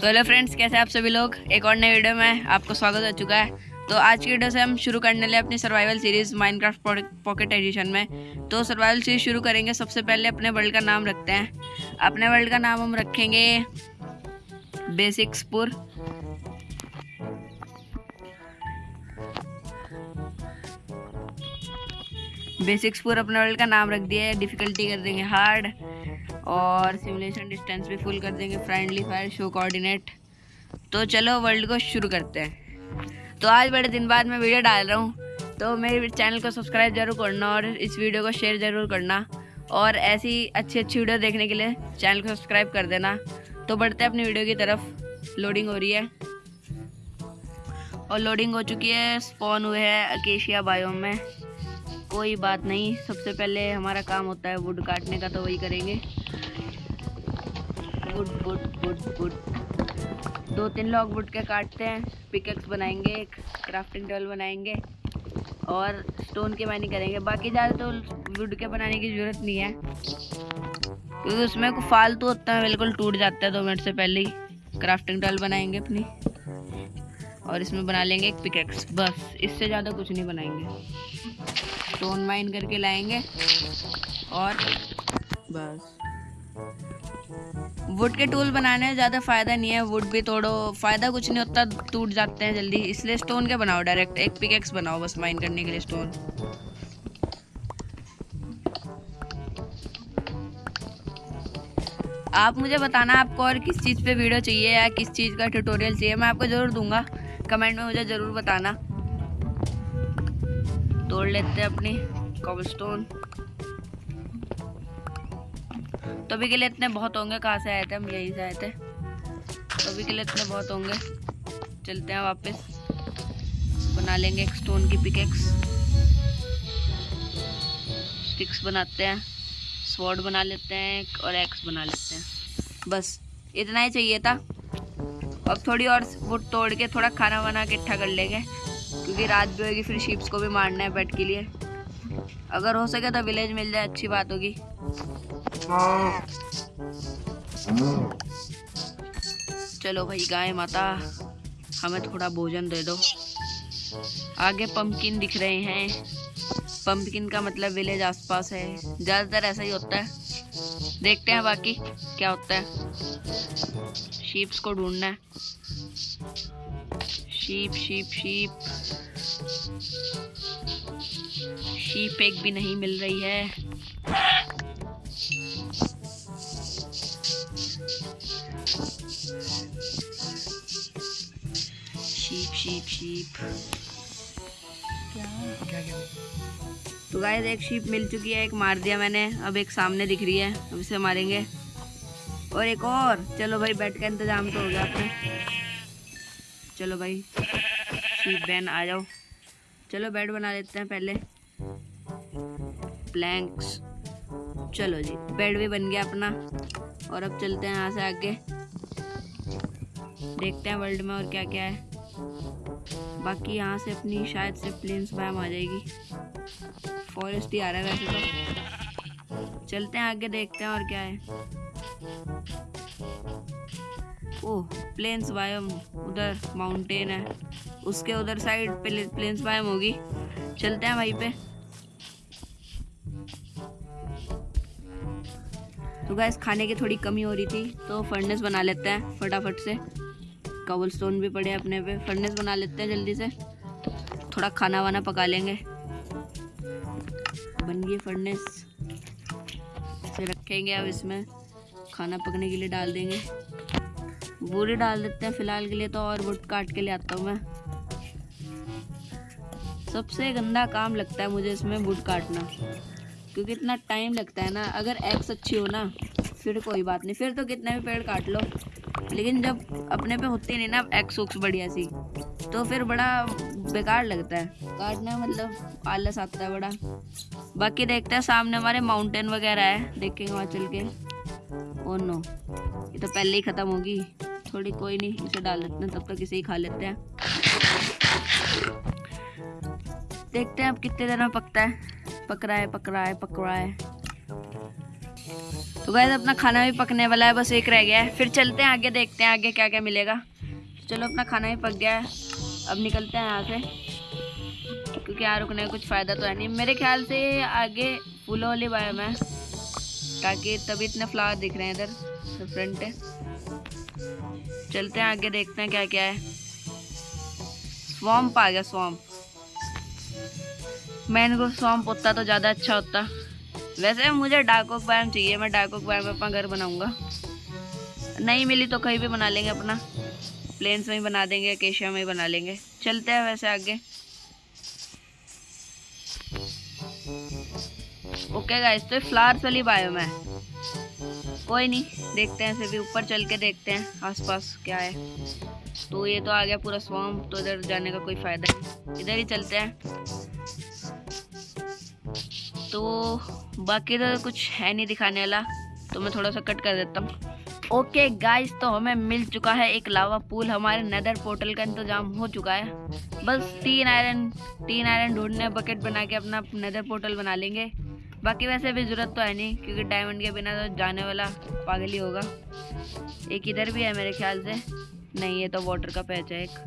तो hello friends, कैसे आप सभी लोग? एक और नए वीडियो में आपको स्वागत हो चुका है। तो आज की वीडियो से हम शुरू करने लगे अपनी survival series Minecraft pocket edition में। तो सर्वाइवल सीरीज़ शुरू करेंगे, सबसे पहले अपने वर्ल्ड का नाम रखते हैं। अपने वर्ल्ड का नाम हम रखेंगे बेसिक्सपुर बेसिक्सपुर अपने वर्ल्ड का नाम रख दिया है डिफ़िकल्टी कर देंगे हार्ड और सिमुलेशन डिस्टेंस भी फुल कर देंगे फ्रेंडली फायर शो कोऑर्डिनेट तो चलो वर्ल्ड को शुरू करते हैं। तो आज बड़े दिन बाद मैं वीडियो डाल रहा हूँ। तो मेरे चैनल को सब्सक्राइब ज़रूर करना और इस वीडियो को शेयर ज़रूर करना। और ऐसी अच्छी अच्छी वीडियो देखने के लिए चैनल को सब्सक्राइब कर देना। तो बढ़ते अपनी वीडियो की तरफ़। लोडिंग हो रही है। और लोडिंग हो चुकी है स्पॉन हुए हैं अकेशिया बायोम में। कोई बात नहीं। सबसे पहले हमारा काम होता है वुड काटने का तो वही करेंगे। वुड वुड वुड वुड दो तीन लॉग वुड के काटते हैं। पिकेक्स बनाएँगे, एक क्राफ्टिंग टेबल बनाएँगे, और स्टोन के माइनिंग करेंगे। बाकी ज़्यादा तो वुड के बनाने की ज़रूरत नहीं है, क्योंकि उसमें फालतू होता है, बिल्कुल टूट जाता है दो मिनट से पहले ही। क्राफ्टिंग टेबल बनाएँगे अपनी, और इसमें बना लेंगे एक पिकेक्स बस, इससे ज़्यादा कुछ नहीं बनाएँगे। स्टोन माइन करके लाएँगे। और बस। वुड के टूल बनाने में ज़्यादा फ़ायदा नहीं है। वुड भी तोड़ो। फ़ायदा कुछ नहीं होता टूट जाते हैं जल्दी। इसलिए स्टोन के बनाओ डायरेक्ट एक पिकेक्स बनाओ बस माइन करने के लिए स्टोन आप मुझे बताना आपको और किस चीज़ पे वीडियो चाहिए या किस चीज़ का ट्यूटोरियल चाहिए मैं आपको ज़रूर दूँगा। कमेंट में मुझे ज़रूर बताना। तोड़ लेते हैं अपनी कॉबलस्टोन तो अभी के लिए इतने बहुत होंगे, कहाँ से आए थे? हम यहीं से आए थे। तो अभी के लिए इतने बहुत होंगे। चलते हैं वापस। बना लेंगे एक स्टोन की पिकेक्स स्टिक्स बनाते हैं। स्वॉर्ड बना लेते हैं और एक्स बना लेते हैं। बस, इतना ही चाहिए था। अब थोड़ी और वुड तोड़ के थोड़ा खाना बना के इकट्ठा कर लेंगे। क्योंकि रात भी होगी, फिर शीप्स को भी मारना है बेड के लिए। अगर हो सके तो विलेज मिल जाए, अच्छी बात होगी। चलो भाई, गाय माता, हमें थोड़ा भोजन दे दो। आगे पंपकिन दिख रहे हैं। पंपकिन का मतलब विलेज आसपास है। ज़्यादातर ऐसा ही होता है। देखते हैं बाकी क्या होता है। शीप्स को ढूंढना है। शीप शीप शीप शीप एक भी नहीं मिल रही है। शीप शीप शीप क्या क्या? तो गाइस एक शीप मिल चुकी है एक मार दिया मैंने। अब एक सामने दिख रही है अब इसे मारेंगे। और एक और। चलो भाई बेड का इंतज़ाम तो हो गया अपने। चलो भाई शीप बैन आ जाओ। चलो बेड बना लेते हैं पहले। प्लैंक्स चलो जी बेड भी बन गया अपना। और अब चलते हैं यहाँ से आगे। देखते हैं वर्ल्ड में और क्या क्या है। बाकी यहाँ से अपनी, शायद से प्लेन्स बायम आ जाएगी। फॉरेस्ट ही आ रहा है वैसे तो। चलते हैं आगे, देखते हैं और क्या है। ओह प्लेन्स बायम उधर माउंटेन है। उसके उधर साइड प्लेन्स बायम होगी। चलते हैं वहीं पे। तो गैस खाने की थोड़ी कमी हो रही थी तो फर्नेस बना लेते हैं फटाफट से। कबल स्टोन भी पड़े अपने पे। फर्नेस बना लेते हैं जल्दी से। थोड़ा खाना वाना पका लेंगे। बन गई फर्नेस से रखेंगे अब इसमें। खाना पकने के लिए डाल देंगे। वुड डाल देते हैं फ़िलहाल के लिए तो और वुड काट के ले आता हूँ मैं। सबसे गंदा काम लगता है मुझे इसमें वुड काटना। क्योंकि इतना टाइम लगता है ना, अगर एक्स अच्छी हो ना, फिर कोई बात नहीं। फिर तो कितने भी पेड़ काट लो। लेकिन जब अपने पे होती नहीं ना एक्स उक्स बढ़िया सी तो फिर बड़ा बेकार लगता है। काटना मतलब आलस आता है बड़ा। बाकी देखते हैं, सामने हमारे माउंटेन वगैरह है, देखेंगे वहाँ चल के। ओ नो ये तो पहले ही ख़त्म होगी। थोड़ी कोई नहीं, इसे डाल देते हैं, तब तक इसे ही खा लेते हैं। देखते हैं अब कितने देर में पकता है। पक रहा है पक रहा है पक रहा है। तो गैस अपना खाना भी पकने वाला है, बस एक रह गया है। फिर चलते हैं आगे, देखते हैं आगे क्या क्या मिलेगा चलो, अपना खाना भी पक गया है। अब निकलते हैं यहाँ से क्योंकि यहाँ रुकने का कुछ फ़ायदा तो है नहीं। मेरे ख्याल से आगे फूलों वाली बाय में ताकि तभी इतने फ्लावर दिख रहे हैं इधर। फ्रंट है। चलते हैं, आगे देखते हैं क्या क्या है। स्वम्प आ गया स्वम्प मैंने स्वम्प होता तो ज़्यादा अच्छा होता। वैसे मुझे डाकोक बैम चाहिए, मैं डाकोक बैम में अपना घर बनाऊँगा। नहीं मिली तो कहीं भी बना लेंगे अपना। प्लेन्स में ही बना देंगे केशिया में ही बना लेंगे। चलते हैं वैसे आगे। ओके गाइस तो फ्लावर्स वाली बायो है। कोई नहीं, देखते हैं, फिर भी ऊपर चल के देखते हैं आसपास क्या है। तो ये तो आ गया पूरा स्वाम तो इधर जाने का कोई फ़ायदा नहीं। इधर ही चलते हैं। तो बाकी तो कुछ है नहीं दिखाने वाला तो मैं थोड़ा सा कट कर देता हूँ। ओके गाइस तो हमें मिल चुका है एक लावा पूल हमारे नदर पोर्टल का इंतज़ाम हो चुका है। बस तीन आयरन तीन आयरन ढूँढने बकेट बना के अपना नदर पोर्टल बना लेंगे। बाकी वैसे भी ज़रूरत तो है नहीं, क्योंकि डायमंड के बिना तो जाने वाला पागल ही होगा। एक इधर भी है मेरे ख्याल से। नहीं, ये तो वाटर का पैच है एक।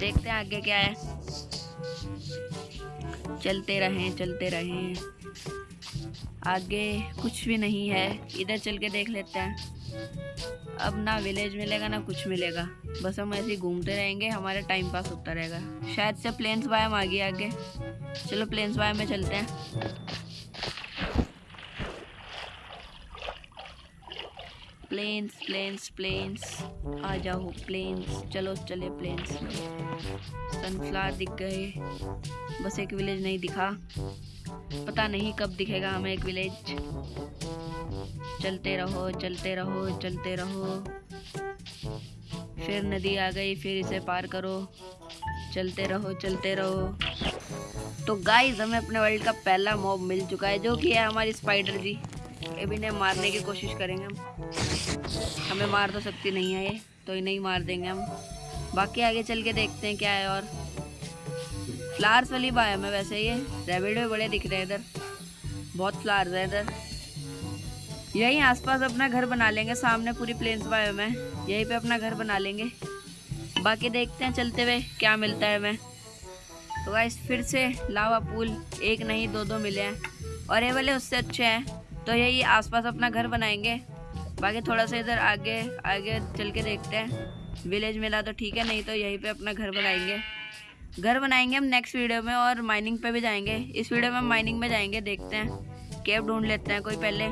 देखते हैं आगे क्या है। चलते रहें चलते रहें। आगे कुछ भी नहीं है। इधर चल के देख लेते हैं। अब ना विलेज मिलेगा, ना कुछ मिलेगा। बस हम ऐसे ही घूमते रहेंगे, हमारा टाइम पास होता रहेगा। शायद से प्लेन्स बायम आ गया आगे। चलो प्लेन्स बायम में चलते हैं। प्लेन्स प्लेन्स प्लेन्स आ जाओ प्लेन्स चलो, चले प्लेन्स सनफ्लावर दिख गए. बस एक विलेज नहीं दिखा. पता नहीं कब दिखेगा हमें एक विलेज चलते रहो चलते रहो चलते रहो. फिर नदी आ गई, फिर इसे पार करो. चलते रहो चलते रहो. तो गाइस हमें अपने वर्ल्ड का पहला मॉब मिल चुका है, जो कि है हमारी स्पाइडर जी. अभी इन्हें मारने की कोशिश करेंगे हम हमें मार तो सकती नहीं है ये तो इन्हें ही मार देंगे हम बाकी आगे चल के देखते हैं क्या है और फ्लावर्स वाली बाय है वैसे ये रेबिड भी बड़े दिख रहे हैं इधर बहुत फ्लावर्स है इधर यहीं आसपास अपना घर बना लेंगे सामने पूरी प्लेन्स बायो में यहीं पे अपना घर बना लेंगे बाकी देखते हैं चलते हुए क्या मिलता है हमें तो गाइस फिर से लावा पूल एक नहीं दो दो मिले हैं और ये वाले उससे अच्छे हैं तो यही आसपास अपना घर बनाएँगे। बाकी थोड़ा सा इधर आगे आगे चल के देखते हैं। विलेज मिला तो ठीक है, नहीं तो यहीं पे अपना घर बनाएँगे। घर बनाएँगे हम नेक्स्ट वीडियो में और माइनिंग पे भी जाएँगे। इस वीडियो में हम माइनिंग में जाएँगे, देखते हैं। केव ढूंढ लेते हैं कोई पहले।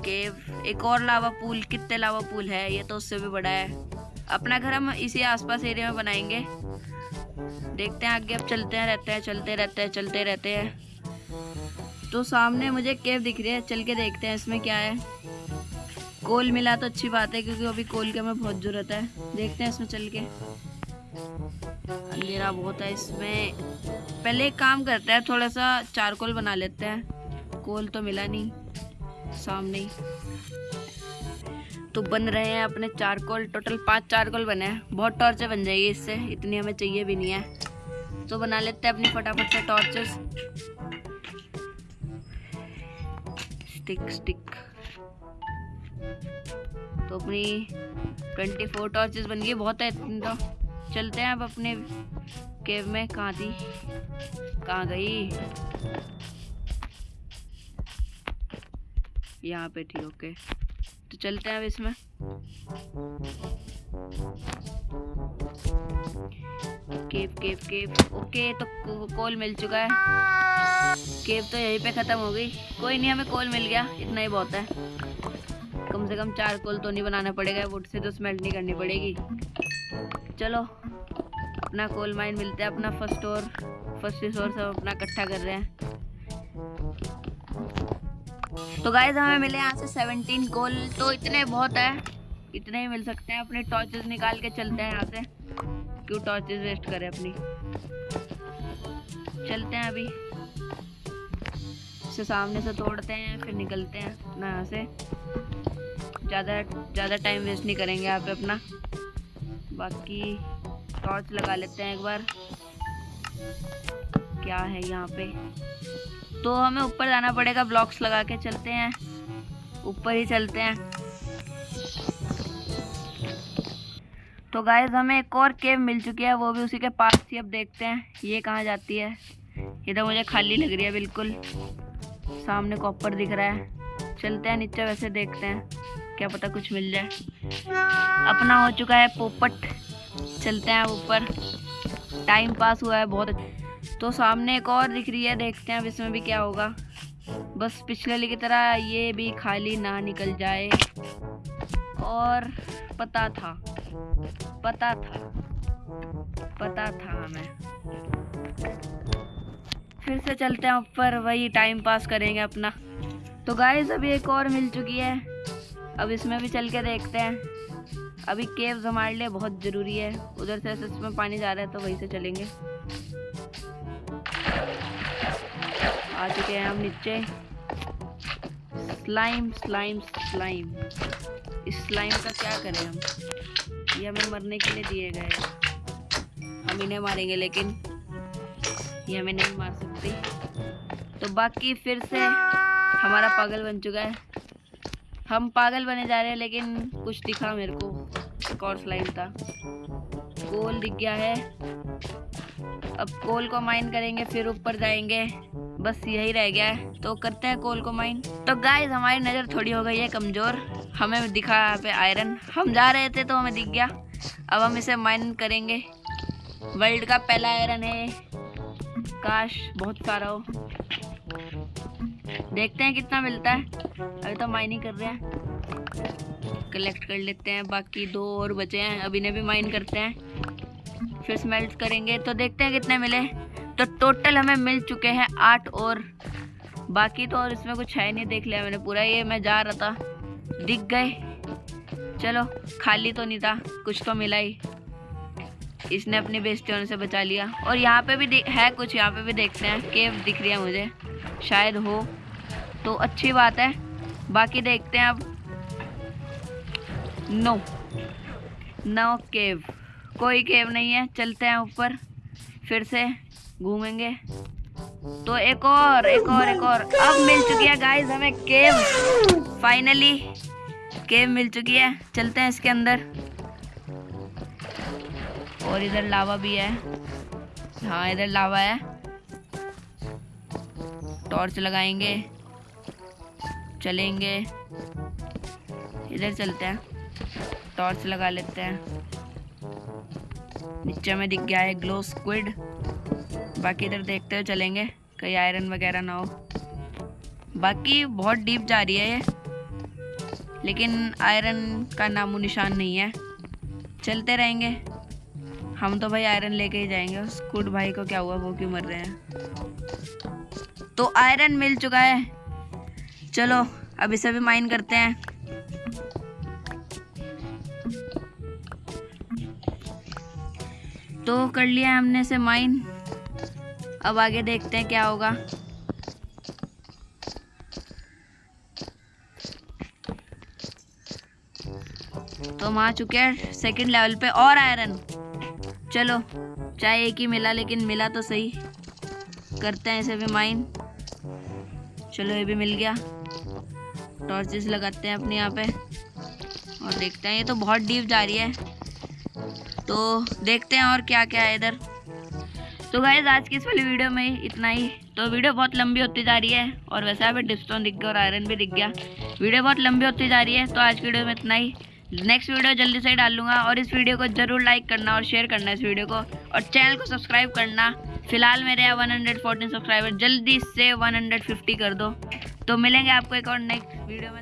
केव एक और लावा पूल कितने लावा पूल है, ये तो उससे भी बड़ा है। अपना घर हम इसी आसपास एरिया में बनाएँगे। देखते हैं आगे, अब चलते हैं, रहते हैं, चलते, रहते हैं, चलते, रहते हैं। तो सामने मुझे केव दिख रही है, चल के देखते हैं इसमें क्या है। कोल मिला तो अच्छी बात है, क्योंकि अभी कोल की हमें बहुत ज़रूरत है। देखते हैं इसमें चल के। अंधेरा बहुत है इसमें। पहले एक काम करते हैं थोड़ा सा चारकोल बना लेते हैं। कोल तो मिला नहीं, सामने ही। तो बन रहे हैं अपने चारकोल। टोटल पाँच चारकोल बने हैं। बहुत टॉर्चर बन जाएगी इससे। इतनी हमें चाहिए भी नहीं है। तो बना लेते हैं अपनी फटाफट से टॉर्चर्स स्टिक स्टिक तो अपनी ट्वेंटी फोर टॉर्चेस बन गई, बहुत है तो। चलते हैं अब अपने केव में, कहाँ थी? कहाँ गई? यहाँ पे थी ओके तो चलते हैं अब इसमें। Cave cave cave. ओके तो कॉल मिल चुका है। केव तो यहीं पे ख़त्म हो गई। कोई नहीं, हमें कॉल मिल गया। इतना ही बहुत है। कम से कम चार कोल तो नहीं बनाना पड़ेगा। वुड से तो स्मेल्ट नहीं करनी पड़ेगी। चलो, अपना कोल माइन मिलता है। अपना फ़र्स्ट और फ़र्स्ट रिसोर्स हम अपना इकट्ठा कर रहे हैं। तो गाइज़ हमें मिले यहाँ से सेवनटीन कोल तो इतने बहुत है। इतने ही मिल सकते हैं। अपने टॉर्चेस निकाल के चलते हैं यहाँ से। क्यों टॉर्चेस वेस्ट करें अपनी? चलते हैं अभी। इसे सामने से तोड़ते हैं, फिर निकलते हैं अपना यहाँ से। ज़्यादा ज़्यादा टाइम वेस्ट नहीं करेंगे यहाँ पे अपना। बाकी टॉर्च लगा लेते हैं एक बार। क्या है यहाँ पे? तो हमें ऊपर जाना पड़ेगा ब्लॉक्स लगा के चलते हैं। ऊपर ही चलते हैं। तो गाइस हमें एक और केव मिल चुकी है, वो भी उसी के पास थी अब देखते हैं, ये कहाँ जाती है? ये तो मुझे खाली लग रही है, बिल्कुल। सामने कॉपर दिख रहा है। चलते हैं नीचे, वैसे देखते हैं, क्या पता कुछ मिल जाए। अपना हो चुका है पोपट। चलते हैं ऊपर। टाइम पास हुआ है बहुत तो सामने एक और दिख रही है, देखते हैं अब इसमें भी क्या होगा। बस पिछले की तरह ये भी खाली ना निकल जाए। और पता था। पता था। पता था हमें। फिर से चलते हैं ऊपर, वही टाइम पास करेंगे अपना। तो गाइस अभी एक और मिल चुकी है। अब इसमें भी चल के देखते हैं। अभी केव्स हमारे लिए बहुत ज़रूरी है। उधर से ऐसे इसमें पानी जा रहा है तो वहीं से चलेंगे। आ चुके हैं हम नीचे। स्लाइम स्लाइम स्लाइम इस स्लाइम का क्या करें हम? ये हमें मरने के लिए दिए गए हम इन्हें मारेंगे, लेकिन ये हमें नहीं मार सकती। तो बाकी फिर से हमारा पागल बन चुका है। हम पागल बने जा रहे हैं, लेकिन कुछ दिखा मेरे को। एक और स्लाइड था। कोल दिख गया है। अब कोल को माइन करेंगे, फिर ऊपर जाएँगे। बस यही रह गया है। तो करते हैं कोल को माइन तो गाइस हमारी नज़र थोड़ी हो गई है कमज़ोर। हमें दिखा यहाँ पे आयरन हम जा रहे थे तो हमें दिख गया। अब हम इसे माइन करेंगे। वर्ल्ड का पहला आयरन है। काश, बहुत सारा हो। देखते हैं कितना मिलता है। अभी तो माइनिंग कर रहे हैं। कलेक्ट कर लेते हैं। बाकी दो और बचे हैं। अभी ने भी माइन करते हैं। फिर स्मेल्ट करेंगे। तो देखते हैं कितने मिले। तो टोटल हमें मिल चुके हैं आठ और। बाकी तो और इसमें कुछ है नहीं। देख लिया मैंने पूरा। ये मैं जा रहा था। दिख गए। चलो, खाली तो नहीं था, कुछ तो मिला ही। इसने अपनी बेइज्जती से बचा लिया। और यहाँ पे भी है कुछ, यहाँ पे भी देखते हैं। केव दिख रही है मुझे। शायद हो। तो अच्छी बात है। बाकी देखते हैं अब। नो नो केव कोई केव नहीं है। चलते हैं ऊपर। फिर से घूमेंगे। तो एक और एक और एक और। अब मिल चुकी है गाइस हमें केव फाइनली केव मिल चुकी है। चलते हैं इसके अंदर। और इधर लावा भी है। हाँ इधर लावा है। टॉर्च लगाएँगे। चलेंगे। इधर चलते हैं। टॉर्च लगा लेते हैं। नीचे में दिख गया है ग्लो स्क्विड बाकी इधर देखते हुए चलेंगे। कहीं आयरन वगैरह ना हो। बाकी बहुत डीप जा रही है ये। लेकिन आयरन का नामो निशान नहीं है। चलते रहेंगे। हम तो भाई आयरन लेके ही जाएँगे। स्कूड भाई को क्या हुआ, वो क्यों मर रहे हैं? तो आयरन मिल चुका है। चलो, अब इसे भी माइन करते हैं। तो कर लिया हमने इसे माइन अब आगे देखते हैं क्या होगा। तो हम आ चुके हैं सेकंड लेवल पे। और आयरन चलो, चाहे एक ही मिला, लेकिन मिला तो सही। करते हैं इसे भी माइन चलो, ये भी मिल गया। टॉर्चेस लगाते हैं अपने यहाँ पे। और देखते हैं, ये तो बहुत डीप जा रही है। तो देखते हैं और क्या क्या है इधर। सो गाइज़ आज की इस वाली वीडियो में इतना ही। तो वीडियो बहुत लंबी होती जा रही है, और वैसे अभी डिस्टोन दिख गया और आयरन भी दिख गया। वीडियो बहुत लंबी होती जा रही है तो आज की वीडियो में इतना ही। नेक्स्ट वीडियो जल्दी से डाल लूँगा और इस वीडियो को ज़रूर लाइक करना और शेयर करना इस वीडियो को। और चैनल को सब्सक्राइब करना। फ़िलहाल मेरे यहाँ 114 सब्सक्राइबर जल्दी से 150 कर दो। तो मिलेंगे आपको एक और नेक्स्ट वीडियो में।